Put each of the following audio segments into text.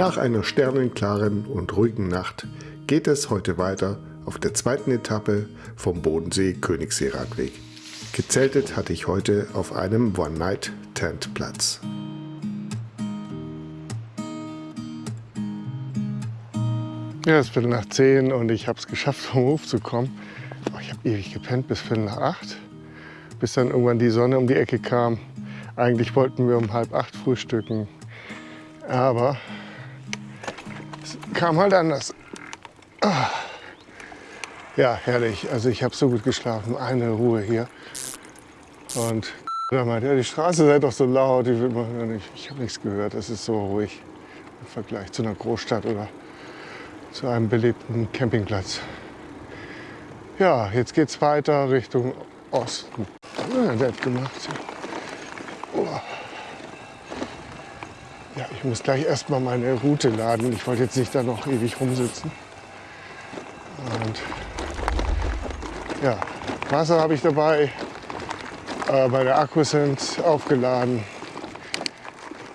Nach einer sternenklaren und ruhigen Nacht geht es heute weiter auf der zweiten Etappe vom Bodensee-Königssee-Radweg. Gezeltet hatte ich heute auf einem One-Night-Tent-Platz. Ja, es ist Viertel nach zehn und ich habe es geschafft, vom Hof zu kommen. Oh, ich habe ewig gepennt bis Viertel nach acht, bis dann irgendwann die Sonne um die Ecke kam. Eigentlich wollten wir um halb acht frühstücken, aber es kam halt anders. Ah. Ja, herrlich. Also ich habe so gut geschlafen, eine Ruhe hier. Und da meinte ja, die Straße sei doch so laut. Ich, ich habe nichts gehört. Es ist so ruhig im Vergleich zu einer Großstadt oder zu einem belebten Campingplatz. Ja, jetzt geht es weiter Richtung Osten. Ja, nett gemacht. Oh. Ja, ich muss gleich erstmal meine Route laden. Ich wollte jetzt nicht da noch ewig rumsitzen. Und ja, Wasser habe ich dabei. Äh, meine Akkus sind aufgeladen.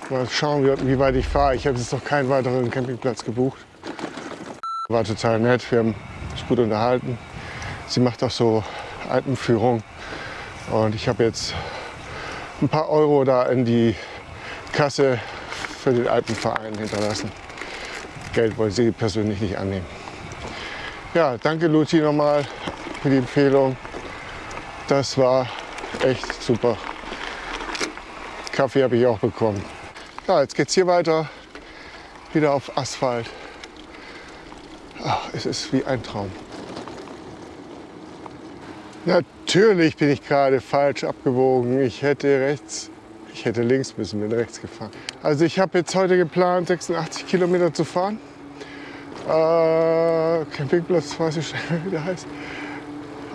Mal schauen, wie weit ich fahre. Ich habe jetzt noch keinen weiteren Campingplatz gebucht. War total nett, wir haben uns gut unterhalten. Sie macht auch so Alpenführung. Und ich habe jetzt ein paar Euro da in die Kasse für den Alpenverein hinterlassen. Geld wollte sie persönlich nicht annehmen. Ja, danke Luti nochmal für die Empfehlung. Das war echt super. Kaffee habe ich auch bekommen. Ja, jetzt geht's hier weiter. Wieder auf Asphalt. Ach, es ist wie ein Traum. Natürlich bin ich gerade falsch abgewogen. Ich hätte rechts, ich hätte links müssen, bin rechts gefahren. Also ich habe jetzt heute geplant, 86 Kilometer zu fahren. Äh, Campingplatz, weiß ich nicht, wie der heißt.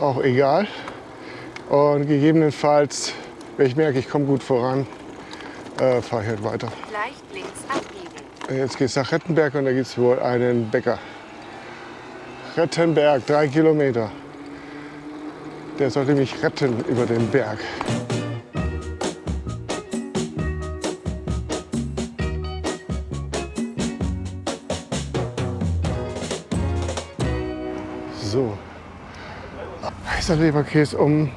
Auch egal. Und gegebenenfalls, wenn ich merke, ich komme gut voran, äh, fahre ich halt weiter. Leicht links abbiegen. Jetzt geht es nach Rettenberg und da gibt es wohl einen Bäcker. Rettenberg, drei Kilometer. Der sollte mich retten über den Berg. Heißer Leberkäse um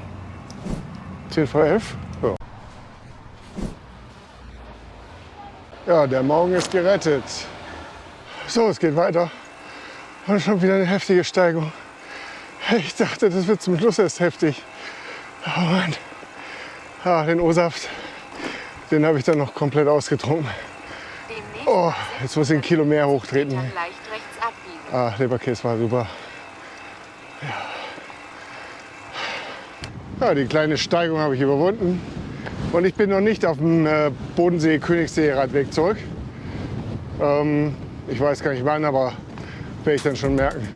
10 vor 11. Ja. ja, der Morgen ist gerettet. So, es geht weiter. Und schon wieder eine heftige Steigung. Ich dachte, das wird zum Schluss erst heftig. Oh Mann. Ja, den O-Saft, den habe ich dann noch komplett ausgetrunken. Oh, jetzt muss ich ein Kilo mehr hochtreten. Ah, Leberkäse war super. Ja. die kleine Steigung habe ich überwunden. Und ich bin noch nicht auf dem äh, Bodensee-Königssee-Radweg zurück. Ähm, ich weiß gar nicht wann, aber werde ich dann schon merken.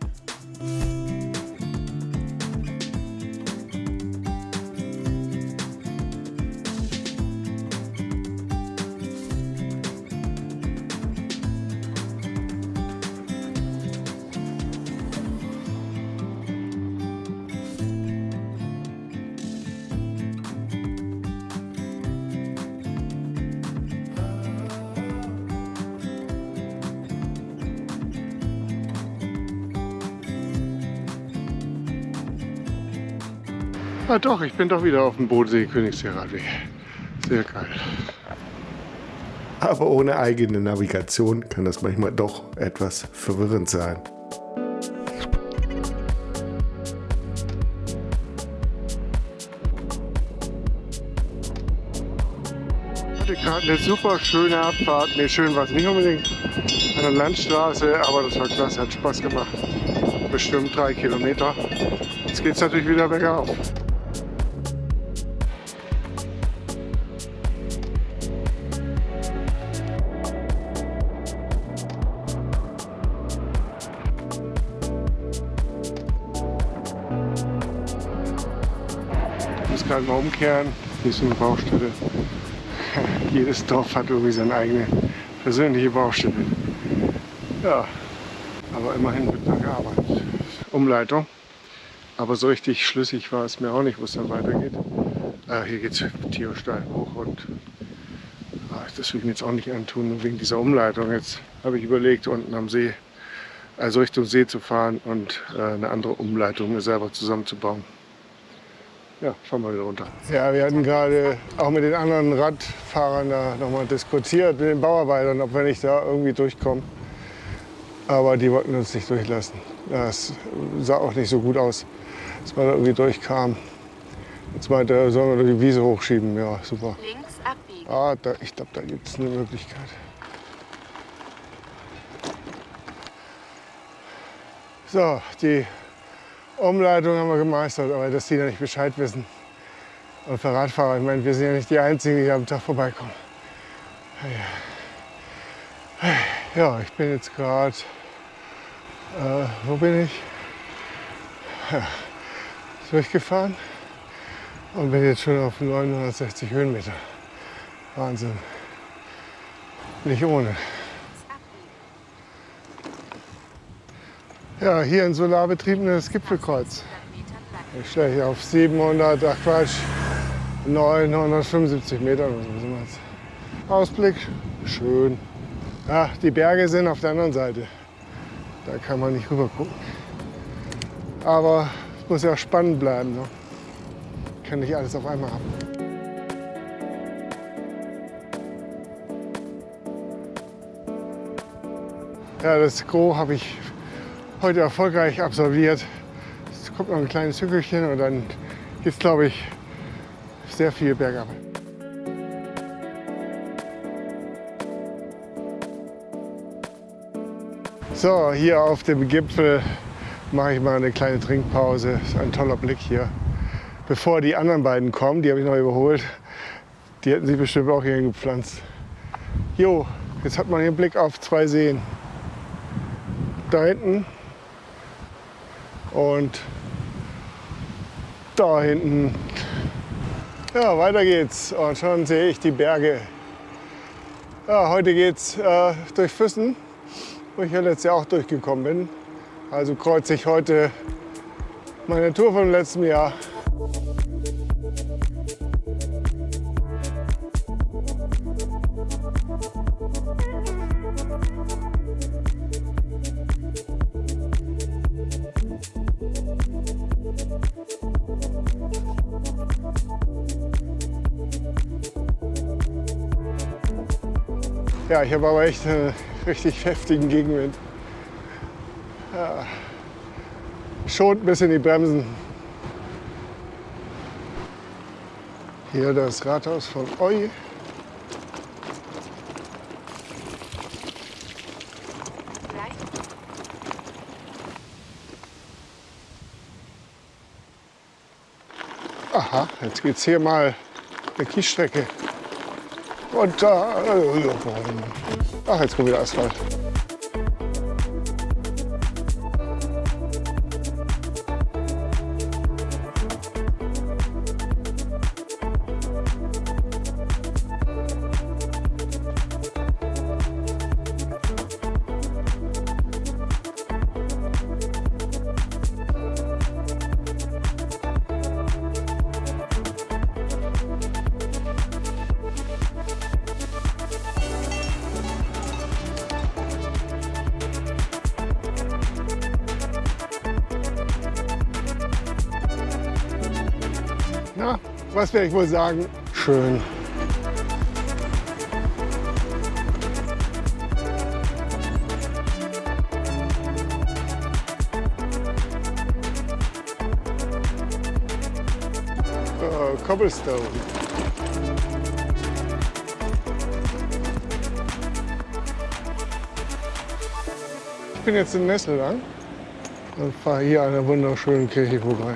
Ah doch, ich bin doch wieder auf dem Bodensee Königssee-Radweg. Sehr geil. Aber ohne eigene Navigation kann das manchmal doch etwas verwirrend sein. Gerade eine super schöne Abfahrt. Ne, schön war es nicht unbedingt an der Landstraße, aber das war klasse, hat Spaß gemacht. Bestimmt drei Kilometer. Jetzt geht es natürlich wieder bergauf. Mal umkehren. Hier ist eine Baustelle. Jedes Dorf hat irgendwie seine eigene persönliche Baustelle. Ja, aber immerhin wird da gearbeitet. Umleitung. Aber so richtig schlüssig war es mir auch nicht, wo es dann weitergeht. Ah, hier geht es Tierstein hoch und ah, das will ich mir jetzt auch nicht antun, wegen dieser Umleitung. Jetzt habe ich überlegt, unten am See, also Richtung See zu fahren und äh, eine andere Umleitung mir selber zusammenzubauen. Ja, fahren wir wieder runter. Ja, wir hatten gerade auch mit den anderen Radfahrern da nochmal diskutiert, mit den Bauarbeitern, ob wir nicht da irgendwie durchkommen. Aber die wollten uns nicht durchlassen. Das sah auch nicht so gut aus, dass man da irgendwie durchkam. Jetzt meinte er, sollen wir die Wiese hochschieben. Ja, super. Links abbiegen. Ah, da, ich glaube, da gibt es eine Möglichkeit. So, die Umleitung haben wir gemeistert, aber dass die da nicht Bescheid wissen. Und für Radfahrer, ich meine, wir sind ja nicht die Einzigen, die am Tag vorbeikommen. Ja, ich bin jetzt gerade, äh, wo bin ich? Ja, durchgefahren und bin jetzt schon auf 960 Höhenmeter. Wahnsinn. Nicht ohne. Ja, hier ein solarbetriebenes Gipfelkreuz. Ich stelle hier auf 700, ach Quatsch, 975 Meter oder so. Ausblick, schön. Ja, die Berge sind auf der anderen Seite. Da kann man nicht rüber gucken. Aber es muss ja spannend bleiben. Ne? Kann nicht alles auf einmal haben. Ja, das Gros habe ich heute erfolgreich absolviert. Es kommt noch ein kleines Hügelchen und dann geht es, glaube ich, sehr viel bergab. So, hier auf dem Gipfel mache ich mal eine kleine Trinkpause. Ist ein toller Blick hier. Bevor die anderen beiden kommen, die habe ich noch überholt, die hätten sich bestimmt auch hier gepflanzt. Jo, jetzt hat man hier einen Blick auf zwei Seen. Da hinten und da hinten. Ja, weiter geht's. Und schon sehe ich die Berge. Ja, heute geht's äh, durch Füssen, wo ich ja letztes Jahr auch durchgekommen bin. Also kreuze ich heute meine Tour vom letzten Jahr. Ja, ich habe aber echt einen richtig heftigen Gegenwind. Ja. Schont ein bisschen die Bremsen. Hier das Rathaus von Eu. Aha, jetzt geht's hier mal eine Kiesstrecke. Und da. Äh, ach, jetzt kommt wieder Asphalt. Was werde ich wohl sagen? Schön. Äh, Cobblestone. Ich bin jetzt in Nessellang und fahre hier an einer wunderschönen Kirche vorbei.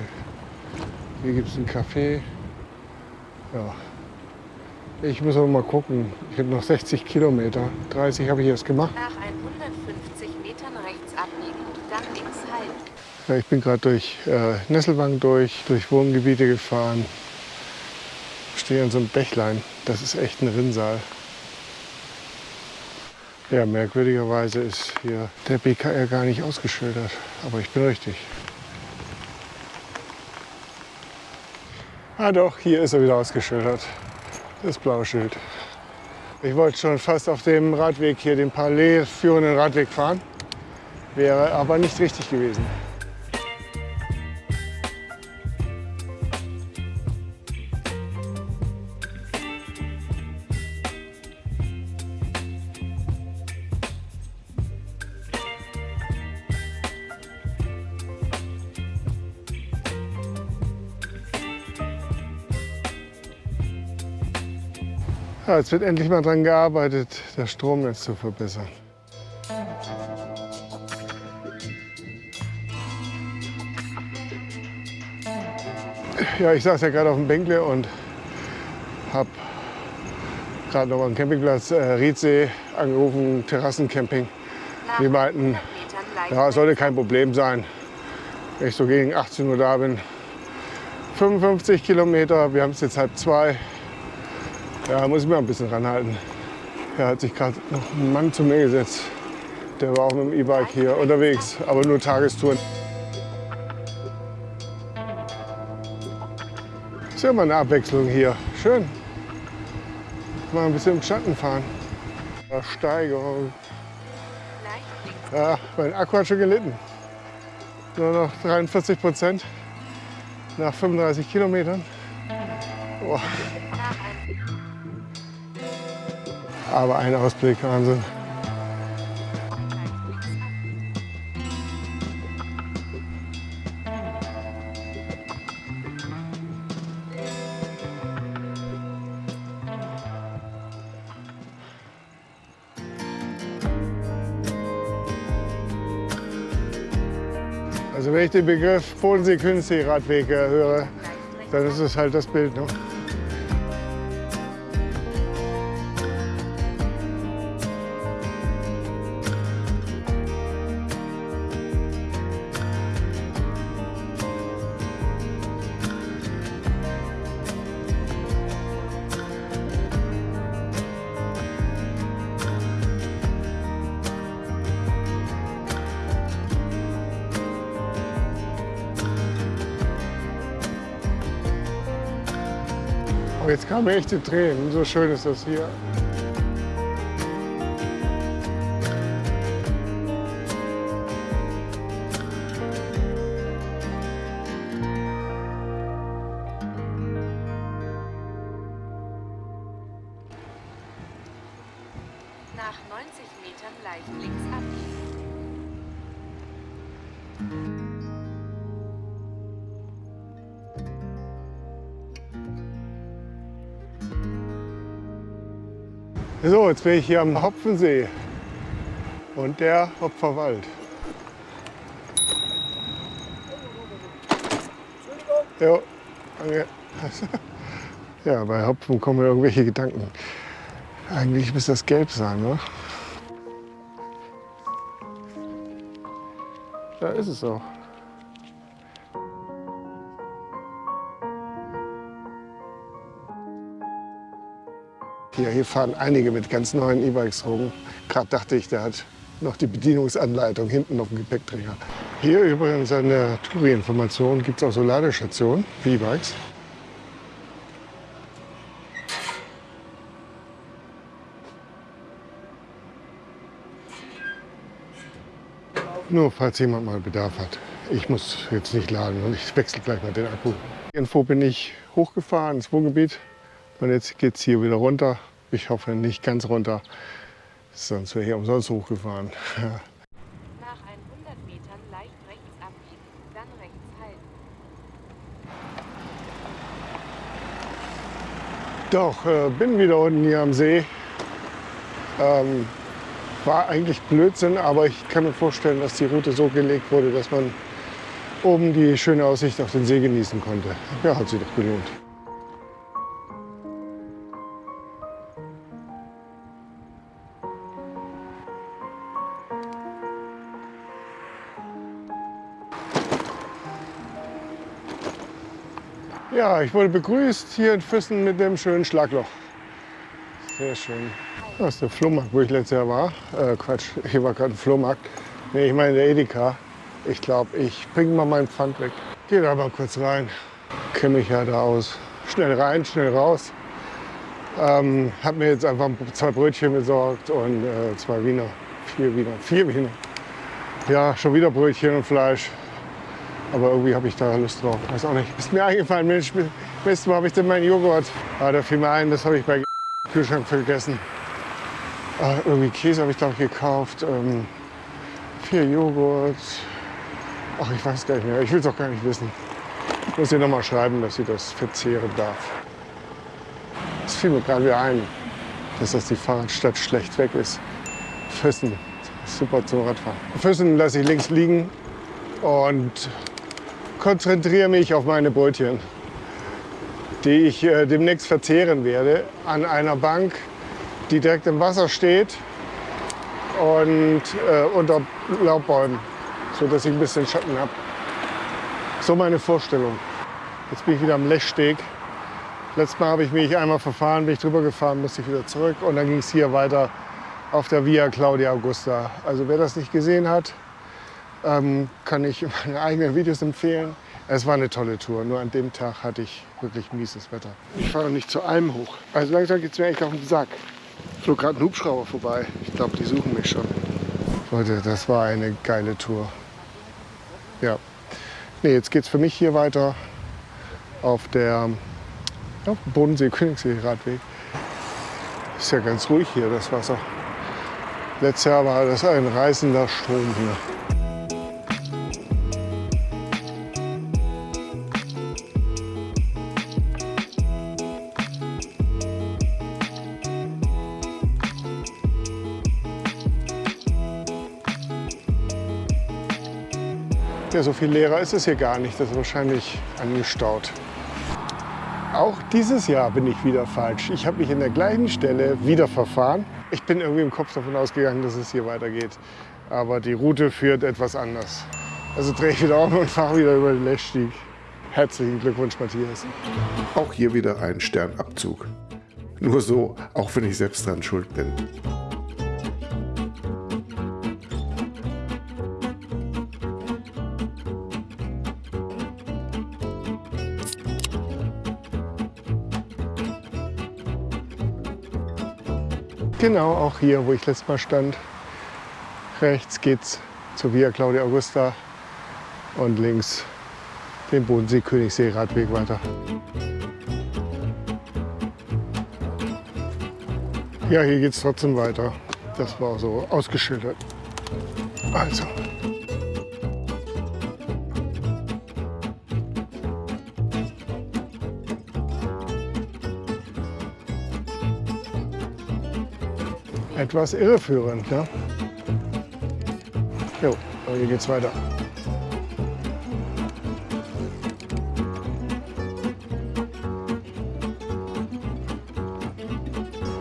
Hier gibt es einen Café. Ja. Ich muss aber mal gucken. Ich habe noch 60 Kilometer. 30 habe ich erst gemacht. Nach 150 Metern rechts abbiegen dann links halten. Ja, ich bin gerade durch äh, Nesselwang durch, durch Wohngebiete gefahren. Stehe an so einem Bächlein. Das ist echt ein Rinnsal. Ja, merkwürdigerweise ist hier der BKR gar nicht ausgeschildert. Aber ich bin richtig. Ah doch, hier ist er wieder ausgeschildert. Das blaue Schild. Ich wollte schon fast auf dem Radweg hier, den parallel führenden Radweg fahren. Wäre aber nicht richtig gewesen. Ja, jetzt wird endlich mal daran gearbeitet, das Stromnetz zu verbessern. Ja, ich saß ja gerade auf dem Bänkle und habe gerade noch am Campingplatz äh, Riedsee angerufen, Terrassencamping. Die meinten, ja, sollte kein Problem sein, wenn ich so gegen 18 Uhr da bin. 55 Kilometer, wir haben es jetzt halb zwei. Ja, muss ich mir ein bisschen ranhalten. Da hat sich gerade noch ein Mann zu mir gesetzt. Der war auch mit dem E-Bike hier unterwegs, aber nur Tagestouren. Ist ja mal eine Abwechslung hier. Schön. Mal ein bisschen im Schatten fahren. Steigerung. Ja, mein Akku hat schon gelitten. Nur noch 43 Prozent nach 35 Kilometern. Boah. Aber ein Ausblick, Wahnsinn. Also wenn ich den Begriff Bodensee-Königssee-Radweg äh, höre, dann ist es halt das Bild. Ne? Kamen mir echte Tränen. So schön ist das hier. Nach 90 Metern leicht links abbiegen. So, jetzt bin ich hier am Hopfensee und der Hopferwald. Jo. Ja, bei Hopfen kommen mir irgendwelche Gedanken. Eigentlich müsste das gelb sein, ne? Da ist es auch. Hier, fahren einige mit ganz neuen E-Bikes rum. Gerade dachte ich, der hat noch die Bedienungsanleitung hinten auf dem Gepäckträger. Hier übrigens an der Touri-Information gibt es auch so Ladestationen für E-Bikes. Nur falls jemand mal Bedarf hat. Ich muss jetzt nicht laden und ich wechsle gleich mal den Akku. Info bin ich hochgefahren ins Wohngebiet und jetzt geht es hier wieder runter. Ich hoffe nicht ganz runter, sonst wäre ich umsonst hochgefahren. Nach 100 Metern leicht rechts abbiegen, dann rechts halten. Doch, äh, bin wieder unten hier am See. Ähm, war eigentlich Blödsinn, aber ich kann mir vorstellen, dass die Route so gelegt wurde, dass man oben die schöne Aussicht auf den See genießen konnte. Ja, hat sich doch gelohnt. Ich wurde begrüßt hier in Füssen mit dem schönen Schlagloch. Sehr schön. Das ist der Flohmarkt, wo ich letztes Jahr war. Äh, Quatsch, hier war gerade ein Flohmarkt. Nee, ich meine der Edeka. Ich glaube, ich bringe mal meinen Pfand weg. Geh da mal kurz rein. Kenne mich ja da aus. Schnell rein, schnell raus. Ähm, habe mir jetzt einfach zwei Brötchen besorgt und äh, zwei Wiener, vier Wiener, vier Wiener. Ja, schon wieder Brötchen und Fleisch. Aber irgendwie habe ich da Lust drauf. Weiß auch nicht. Ist mir eingefallen, Mensch, Mist, wo habe ich denn meinen Joghurt? Ah, da fiel mir ein, das habe ich bei Kühlschrank vergessen. Ah, irgendwie Käse habe ich, glaube ich, gekauft. Ähm, vier Joghurt. Ach, ich weiß gar nicht mehr. Ich will es auch gar nicht wissen. Ich muss ihr noch mal schreiben, dass sie das verzehren darf. Es fiel mir gerade wieder ein, dass das die Fahrradstadt schlecht weg ist. Füssen, super zum Radfahren. Füssen lasse ich links liegen und konzentriere mich auf meine Brötchen, die ich äh, demnächst verzehren werde an einer Bank, die direkt im Wasser steht und äh, unter Laubbäumen, sodass ich ein bisschen Schatten habe. So meine Vorstellung. Jetzt bin ich wieder am Lechsteg. Letztes Mal habe ich mich einmal verfahren, bin ich drüber gefahren, musste ich wieder zurück und dann ging es hier weiter auf der Via Claudia Augusta. Also wer das nicht gesehen hat, ähm, kann ich meine eigenen Videos empfehlen. Es war eine tolle Tour, nur an dem Tag hatte ich wirklich mieses Wetter. Ich fahre nicht zu einem hoch. Also langsam geht es mir echt auf den Sack. Flog gerade ein Hubschrauber vorbei. Ich glaube, die suchen mich schon. Leute, das war eine geile Tour. Ja. Nee, jetzt geht es für mich hier weiter auf der ja, Bodensee-Königssee-Radweg. Ist ja ganz ruhig hier, das Wasser. Letztes Jahr war das ein reißender Strom hier. So viel leerer ist es hier gar nicht. Das ist wahrscheinlich angestaut. Auch dieses Jahr bin ich wieder falsch. Ich habe mich in der gleichen Stelle wieder verfahren. Ich bin irgendwie im Kopf davon ausgegangen, dass es hier weitergeht. Aber die Route führt etwas anders. Also drehe ich wieder um und fahre wieder über den Lechstieg. Herzlichen Glückwunsch, Matthias. Auch hier wieder ein Sternabzug. Nur so, auch wenn ich selbst dran schuld bin. Genau, auch hier, wo ich letztes Mal stand. Rechts geht's zur Via Claudia Augusta und links den Bodensee-Königssee-Radweg weiter. Ja, hier geht's trotzdem weiter. Das war so ausgeschildert. Also. Etwas irreführend. Ne? Jo, aber hier geht's weiter.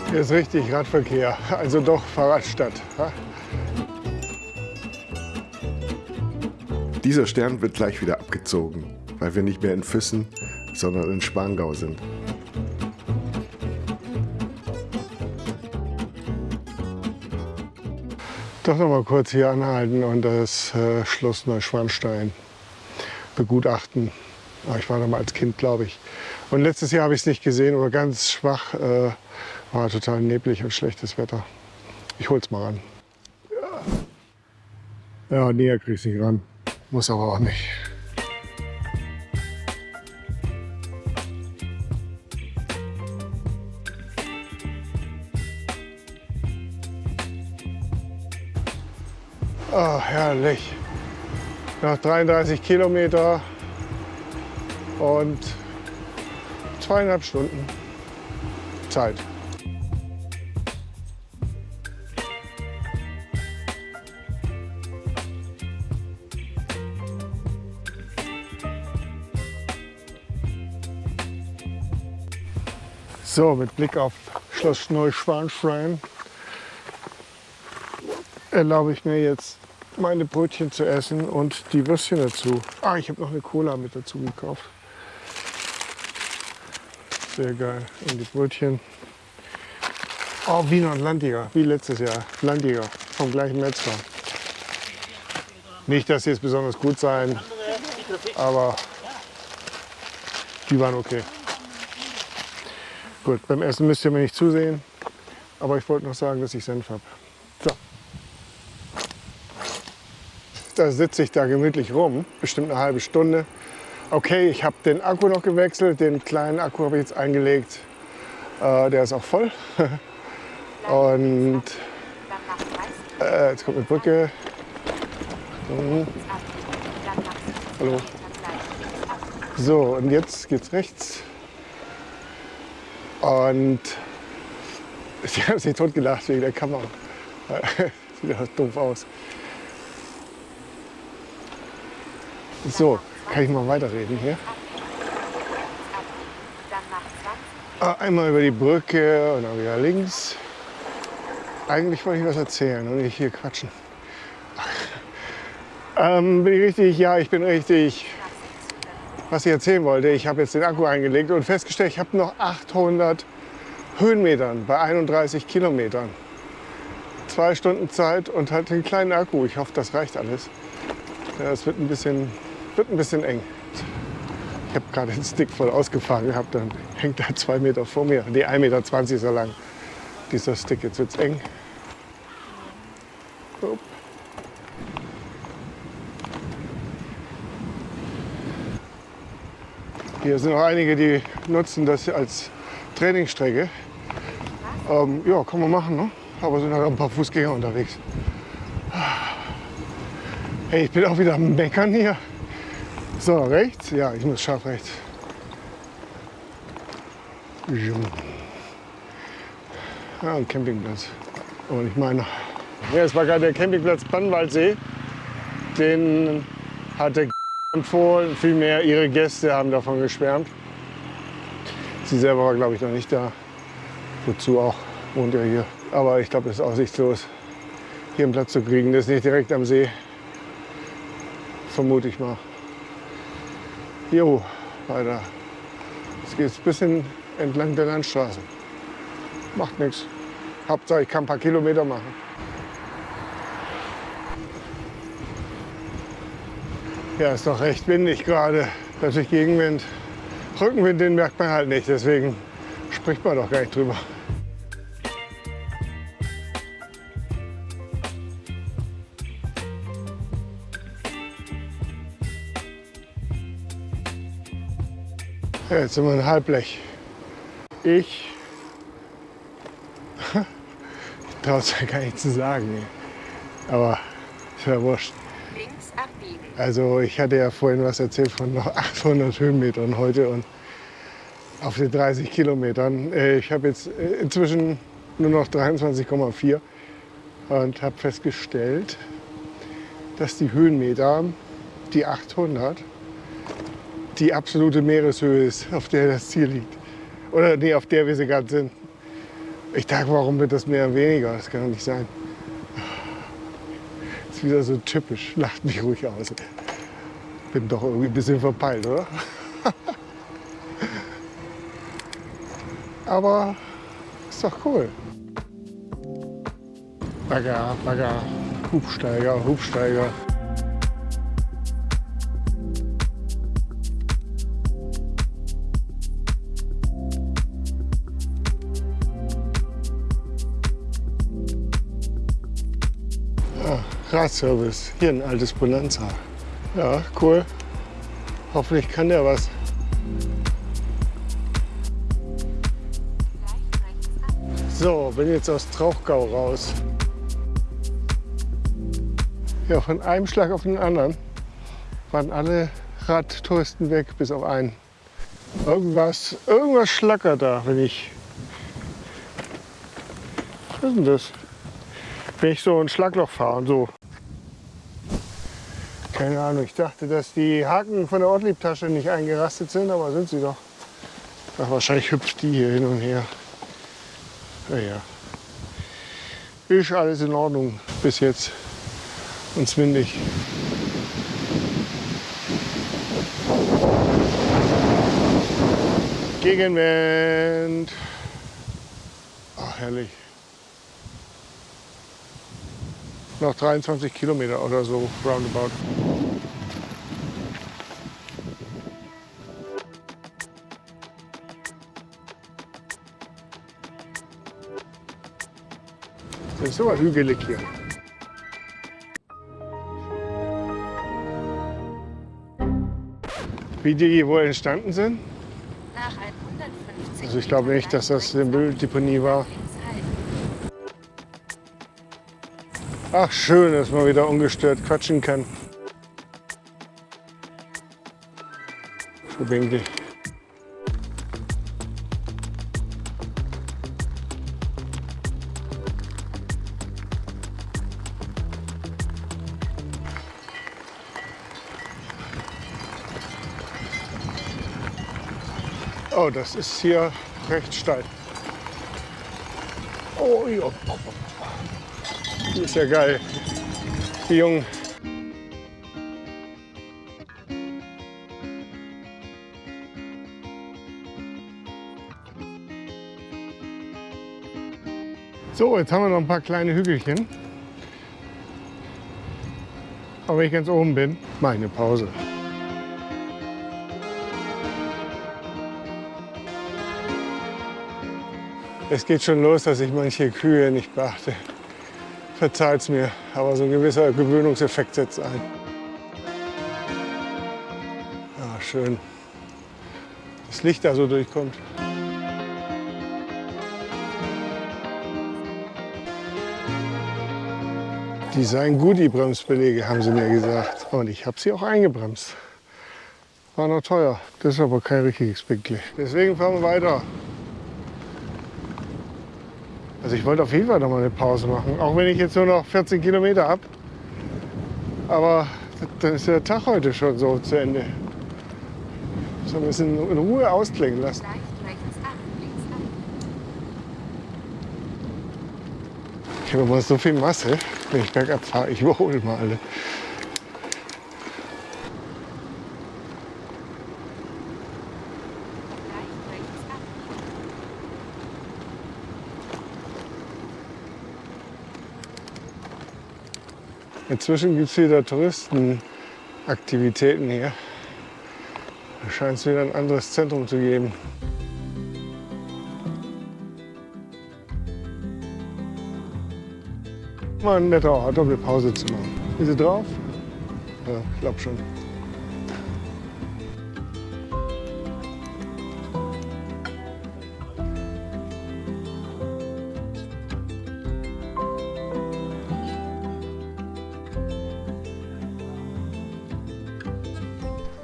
Hier ist richtig Radverkehr, also doch Fahrradstadt. Ja? Dieser Stern wird gleich wieder abgezogen, weil wir nicht mehr in Füssen, sondern in Spangau sind. Doch noch mal kurz hier anhalten und das äh, Schloss Neuschwanstein begutachten. Ich war da mal als Kind, glaube ich. Und letztes Jahr habe ich es nicht gesehen oder ganz schwach. Äh, war total neblig und schlechtes Wetter. Ich hol's mal ran. Ja, näher krieg ich nicht ran. Muss aber auch nicht. Herrlich. Nach 33 Kilometer und zweieinhalb Stunden Zeit. So, mit Blick auf Schloss Neuschwanstein erlaube ich mir jetzt meine Brötchen zu essen und die Würstchen dazu. Ah, ich habe noch eine Cola mit dazu gekauft. Sehr geil. Und die Brötchen. Oh, Wiener und Landjäger, wie letztes Jahr. Landjäger vom gleichen Metzger. Nicht, dass sie jetzt besonders gut seien, aber die waren okay. Gut, beim Essen müsst ihr mir nicht zusehen. Aber ich wollte noch sagen, dass ich Senf habe. So. Da sitze ich da gemütlich rum, bestimmt eine halbe Stunde. Okay, ich habe den Akku noch gewechselt, den kleinen Akku habe ich jetzt eingelegt. Äh, der ist auch voll. Und Dann nach 30 äh, jetzt kommt eine Brücke. Mhm. ab. Dann nach 70 Hallo. So, und jetzt geht's rechts. Und sie haben sich totgelacht wegen der Kamera. Sieht ja doof aus. So, kann ich mal weiterreden hier? Ab. Dann nach 20 Ah, Einmal über die Brücke und dann wieder links. Eigentlich wollte ich was erzählen und nicht hier quatschen. Ähm, bin ich richtig? Ja, ich bin richtig. Was ich erzählen wollte, ich habe jetzt den Akku eingelegt und festgestellt, ich habe noch 800 Höhenmetern bei 31 Kilometern. Zwei Stunden Zeit und halt den kleinen Akku. Ich hoffe, das reicht alles. Ja, wird ein bisschen, wird ein bisschen eng. Ich habe gerade den Stick voll ausgefahren gehabt, dann hängt er zwei Meter vor mir. Die 1,20 Meter ist lang, dieser Stick. Jetzt wird es eng. Upp. Hier sind noch einige, die nutzen das als Trainingsstrecke. Ähm, ja, kann man machen, ne? aber sind halt ein paar Fußgänger unterwegs. Hey, ich bin auch wieder am Meckern hier. So, rechts? Ja, ich muss scharf rechts. Ja, ein Campingplatz. Und ich meine, ja, es war gerade der Campingplatz Bannwaldsee. Den hatte empfohlen. Vielmehr ihre Gäste haben davon geschwärmt. Sie selber war, glaube ich, noch nicht da. Wozu auch? Wohnt ja hier. Aber ich glaube, es ist aussichtslos, hier einen Platz zu kriegen. Das ist nicht direkt am See. Vermute ich mal. Jo, weiter. Jetzt geht es ein bisschen entlang der Landstraße. Macht nichts. Hauptsache, ich kann ein paar Kilometer machen. Ja, ist doch recht windig gerade. Natürlich Gegenwind. Rückenwind, den merkt man halt nicht. Deswegen spricht man doch gar nicht drüber. Ja, jetzt sind wir in Halblech. Ich, ich traue es ja gar nicht zu sagen. ey. Aber ist ja wurscht. links abbiegen. Also ich hatte ja vorhin was erzählt von noch 800 Höhenmetern heute und auf den 30 Kilometern. Äh, Ich habe jetzt äh, inzwischen nur noch 23,4 und habe festgestellt, dass die Höhenmeter, die 800, die absolute Meereshöhe ist, auf der das Ziel liegt. Oder nee, auf der wir sie gerade sind. Ich dachte, warum wird das Meer weniger? Das kann doch nicht sein. Das ist wieder so typisch. Lacht mich ruhig aus. Bin doch irgendwie ein bisschen verpeilt, oder? Aber ist doch cool. Bagger, Bagger, Hubsteiger, Hubsteiger. Ja, Radservice, hier ein altes Bonanza. Ja, cool. Hoffentlich kann der was. So, bin jetzt aus Trauchgau raus. Ja, von einem Schlag auf den anderen waren alle Radtouristen weg, bis auf einen. Irgendwas, irgendwas schlackert da, wenn ich. Was ist denn das? Wenn ich so ein Schlagloch fahre und so. Keine Ahnung, ich dachte, dass die Haken von der Ortliebtasche nicht eingerastet sind, aber sind sie doch. Ach, wahrscheinlich hüpft die hier hin und her. Ja, ja. Ist alles in Ordnung bis jetzt. Und windig. Gegenwind. Ach, herrlich. Noch 23 Kilometer oder so, roundabout. Ist aber hügelig hier. Wie die wohl entstanden sind? Nach 150 Also ich glaube nicht, dass das eine Mülldeponie war. Ach schön, dass man wieder ungestört quatschen kann. So Oh, das ist hier recht steil. Oh ja. Ist ja geil. Die Jungen. So, jetzt haben wir noch ein paar kleine Hügelchen. Aber wenn ich ganz oben bin, mache ich eine Pause. Es geht schon los, dass ich manche Kühe nicht beachte. Verzeiht's mir, aber so ein gewisser Gewöhnungseffekt setzt ein. Ah, schön. Das Licht da so durchkommt. Die seien Goodie-Bremsbeläge, haben sie mir gesagt. Und ich habe sie auch eingebremst. War noch teuer. Das ist aber kein richtiges Bigli. Deswegen fahren wir weiter. Also ich wollte auf jeden Fall noch mal eine Pause machen, auch wenn ich jetzt nur noch 14 Kilometer habe. Aber dann ist der Tag heute schon so zu Ende. So ein bisschen in Ruhe ausklingen lassen. Ich habe immer so viel Masse, wenn ich bergab fahre. Ich überhole mal alle. Inzwischen gibt es wieder Touristenaktivitäten hier. Da scheint es wieder ein anderes Zentrum zu geben. Mal ein netter Ort, um eine Pause zu machen. Ist sie drauf? Ja, ich glaube schon.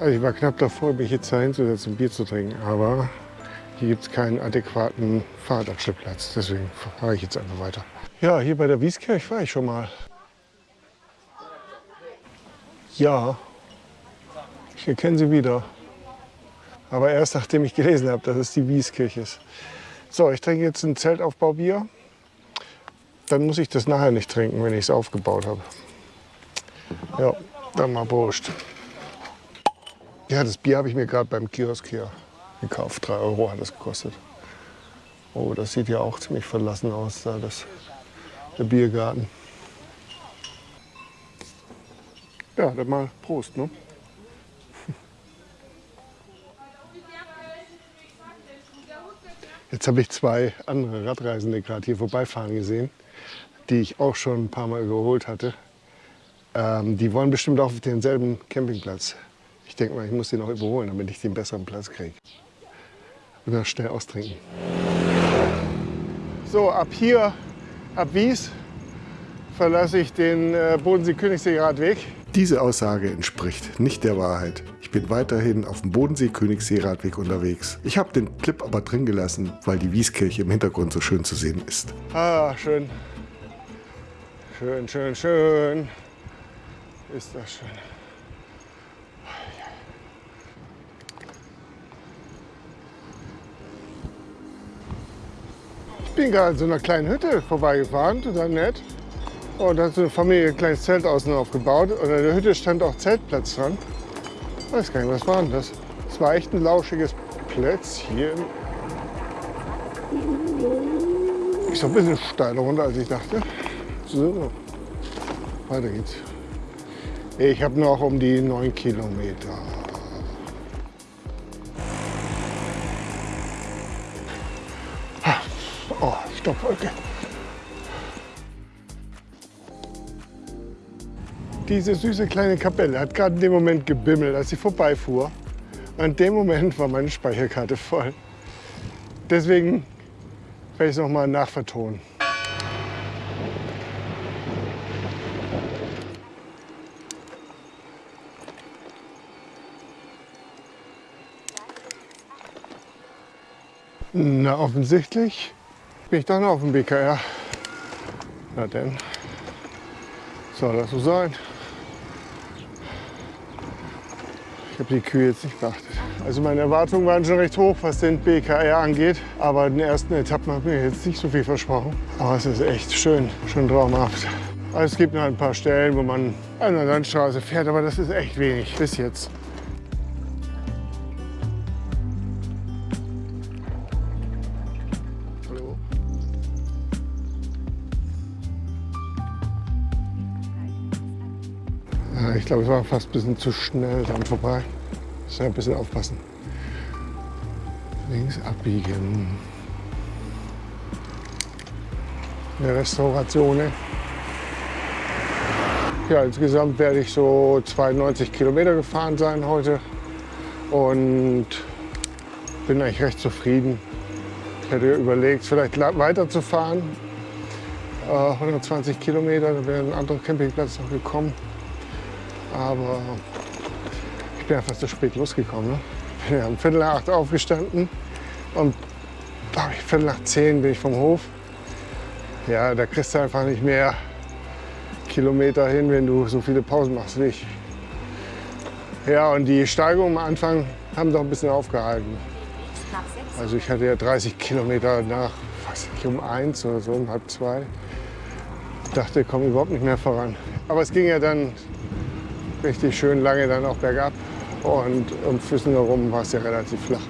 Also ich war knapp davor, mich jetzt da hinzusetzen, Bier zu trinken. Aber hier gibt es keinen adäquaten Fahrradabstellplatz. Deswegen fahre ich jetzt einfach weiter. Ja, hier bei der Wieskirch war ich schon mal. Ja, ich erkenne sie wieder. Aber erst nachdem ich gelesen habe, dass es die Wieskirche ist. So, ich trinke jetzt ein Zeltaufbaubier. Dann muss ich das nachher nicht trinken, wenn ich es aufgebaut habe. Ja, dann mal Prost. Ja, das Bier habe ich mir gerade beim Kiosk hier gekauft. 3 Euro hat es gekostet. Oh, das sieht ja auch ziemlich verlassen aus, da das, der Biergarten. Ja, dann mal Prost, ne? Jetzt habe ich zwei andere Radreisende gerade hier vorbeifahren gesehen, die ich auch schon ein paar Mal überholt hatte. Ähm, die wollen bestimmt auch auf denselben Campingplatz. Ich denke mal, ich muss den noch überholen, damit ich den besseren Platz kriege. Und dann schnell austrinken. So, ab hier, ab Wies, verlasse ich den äh, Bodensee-Königssee-Radweg. Diese Aussage entspricht nicht der Wahrheit. Ich bin weiterhin auf dem Bodensee-Königssee-Radweg unterwegs. Ich habe den Clip aber drin gelassen, weil die Wieskirche im Hintergrund so schön zu sehen ist. Ah, schön. Schön, schön, schön. Ist das schön. Bin gerade in so einer kleinen Hütte vorbeigefahren, total nett. Und da hat so eine Familie ein kleines Zelt außen aufgebaut. Und in der Hütte stand auch Zeltplatz dran. Ich weiß gar nicht, was war denn das? Es war echt ein lauschiges Plätzchen. Ist doch ein bisschen steiler runter, als ich dachte. So, weiter geht's. Ich habe noch um die 9 Kilometer. Stoppwolke. Diese süße kleine Kapelle hat gerade in dem Moment gebimmelt, als sie vorbeifuhr. In dem Moment war meine Speicherkarte voll. Deswegen werde ich es nochmal nachvertonen. Na, offensichtlich bin ich noch auf dem BKR. Na denn, soll das so sein? Ich habe die Kühe jetzt nicht beachtet. Also meine Erwartungen waren schon recht hoch, was den BKR angeht. Aber in den ersten Etappen habe ich mir jetzt nicht so viel versprochen. Aber es ist echt schön, schon traumhaft. Also es gibt noch ein paar Stellen, wo man an der Landstraße fährt, aber das ist echt wenig bis jetzt. Glaube, es war fast ein bisschen zu schnell dann vorbei. Muss ja ein bisschen aufpassen. Links abbiegen. Eine Restauration. Ja, insgesamt werde ich so 92 Kilometer gefahren sein heute und bin eigentlich recht zufrieden. Ich hätte überlegt, vielleicht weiterzufahren. Äh, 120 Kilometer, da wäre ein anderer Campingplatz noch gekommen. Aber ich bin einfach zu spät losgekommen. Ne? Bin ja um Viertel nach acht aufgestanden und glaube ich, Viertel nach zehn bin ich vom Hof. Ja, da kriegst du einfach nicht mehr Kilometer hin, wenn du so viele Pausen machst wie ich. Ja, und die Steigungen am Anfang haben doch ein bisschen aufgehalten. Also ich hatte ja 30 Kilometer nach, weiß nicht, um eins oder so, um halb zwei. Dachte, ich komme überhaupt nicht mehr voran. Aber es ging ja dann richtig schön lange dann auch bergab. Und um Füssen herum war es ja relativ flach.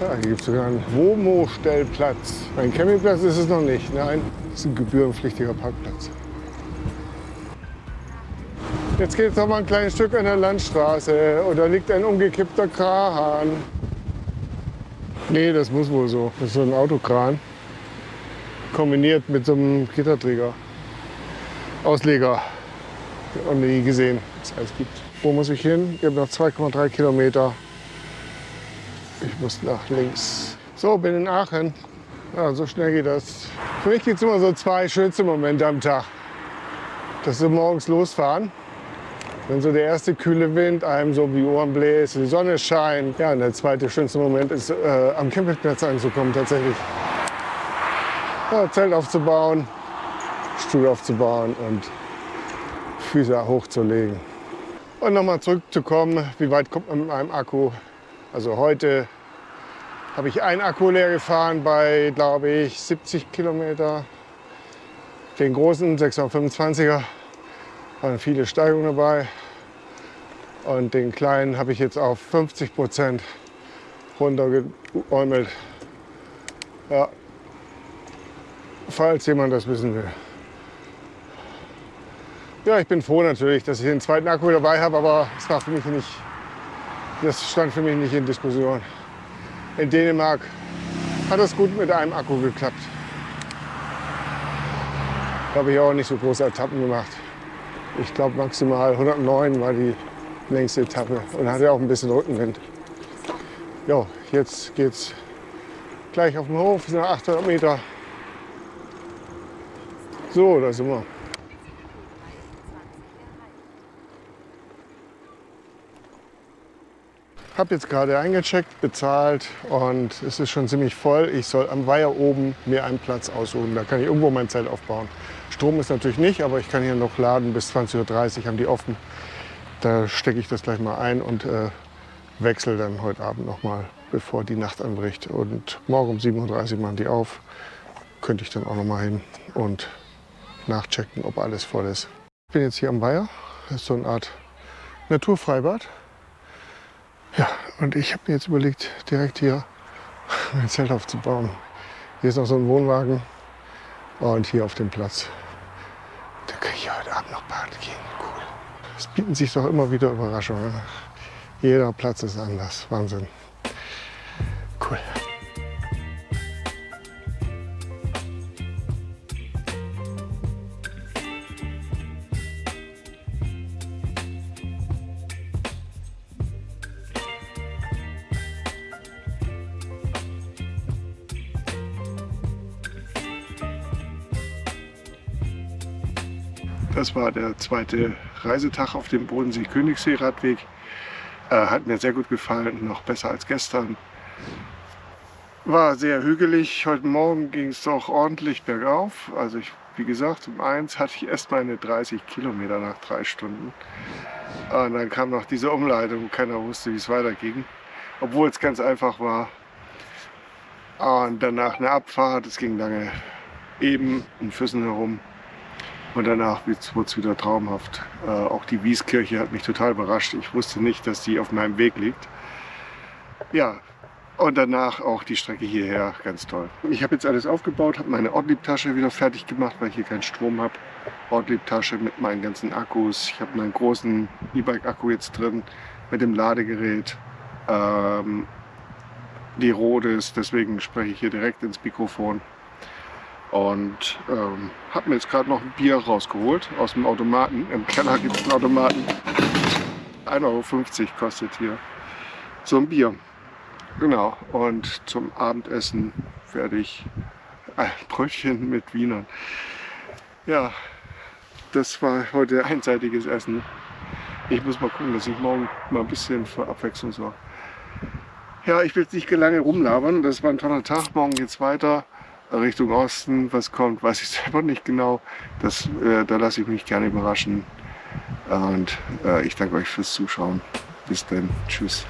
Ja, hier gibt es sogar einen Womo-Stellplatz. Ein Campingplatz ist es noch nicht. Nein, es ist ein gebührenpflichtiger Parkplatz. Jetzt geht es noch mal ein kleines Stück an der Landstraße. Und da liegt ein umgekippter Kran. Nee, das muss wohl so. Das ist so ein Autokran. Kombiniert mit so einem Gitterträger. Ausleger. Und nie gesehen, was es alles gibt. Wo muss ich hin? Ich habe noch 2,3 Kilometer. Ich muss nach links. So, bin in Aachen. Ja, so schnell geht das. Für mich gibt es immer so zwei schönste Momente am Tag. Das ist morgens losfahren. Wenn so der erste kühle Wind einem so um die Ohren bläst, die Sonne scheint. Ja, und der zweite schönste Moment ist, äh, am Campingplatz anzukommen tatsächlich. Ja, Zelt aufzubauen, Stuhl aufzubauen und Füße hochzulegen. Und nochmal zurückzukommen, wie weit kommt man mit einem Akku? Also heute habe ich einen Akku leer gefahren bei, glaube ich, 70 Kilometer. Den großen 625er waren viele Steigungen dabei. Und den kleinen habe ich jetzt auf 50 Prozent runtergeäumelt. Ja, falls jemand das wissen will. Ja, ich bin froh natürlich, dass ich den zweiten Akku dabei habe, aber es war für mich nicht, das stand für mich nicht in Diskussion. In Dänemark hat es gut mit einem Akku geklappt. Da habe ich auch nicht so große Etappen gemacht. Ich glaube maximal 109 war die längste Etappe und hatte auch ein bisschen Rückenwind. Jo, jetzt geht's gleich auf den Hof, sind noch 800 Meter. So, da sind wir. Habe jetzt gerade eingecheckt, bezahlt und es ist schon ziemlich voll. Ich soll am Weiher oben mir einen Platz aussuchen. Da kann ich irgendwo mein Zelt aufbauen. Strom ist natürlich nicht, aber ich kann hier noch laden. Bis 20.30 Uhr haben die offen. Da stecke ich das gleich mal ein und äh, wechsle dann heute Abend noch mal, bevor die Nacht anbricht. Und morgen um 7.30 Uhr machen die auf. Könnte ich dann auch noch mal hin und nachchecken, ob alles voll ist. Ich bin jetzt hier am Weiher. Das ist so eine Art Naturfreibad. Ja, und ich habe mir jetzt überlegt, direkt hier mein Zelt aufzubauen. Hier ist noch so ein Wohnwagen und hier auf dem Platz. Da kann ich heute Abend noch baden gehen. Cool. Es bieten sich doch immer wieder Überraschungen. Jeder Platz ist anders. Wahnsinn. Cool. Das war der zweite Reisetag auf dem Bodensee-Königssee-Radweg. Äh, hat mir sehr gut gefallen, noch besser als gestern. War sehr hügelig. Heute Morgen ging es doch ordentlich bergauf. Also ich, wie gesagt, um eins hatte ich erst meine 30 Kilometer nach drei Stunden. Und dann kam noch diese Umleitung. Keiner wusste, wie es weiterging. Obwohl es ganz einfach war. Und danach eine Abfahrt. Es ging lange eben in Füssen herum. Und danach wurde es wieder traumhaft. Äh, auch die Wieskirche hat mich total überrascht. Ich wusste nicht, dass die auf meinem Weg liegt. Ja, und danach auch die Strecke hierher, ganz toll. Ich habe jetzt alles aufgebaut, habe meine Ortlieb-Tasche wieder fertig gemacht, weil ich hier keinen Strom habe. Ortlieb-Tasche mit meinen ganzen Akkus. Ich habe meinen großen E-Bike-Akku jetzt drin mit dem Ladegerät. Ähm, die Rhodes, deswegen spreche ich hier direkt ins Mikrofon. Und ähm, habe mir jetzt gerade noch ein Bier rausgeholt aus dem Automaten. Im Keller gibt es einen Automaten. 1,50 Euro kostet hier so ein Bier. Genau, und zum Abendessen werde ich ein Brötchen mit Wienern. Ja, das war heute einseitiges Essen. Ich muss mal gucken, dass ich morgen mal ein bisschen für Abwechslung sorge. Ja, ich will jetzt nicht lange rumlabern. Das war ein toller Tag. Morgen geht es weiter Richtung Osten. Was kommt, weiß ich selber nicht genau. Das, äh, da lasse ich mich gerne überraschen. Und äh, ich danke euch fürs Zuschauen. Bis dann. Tschüss.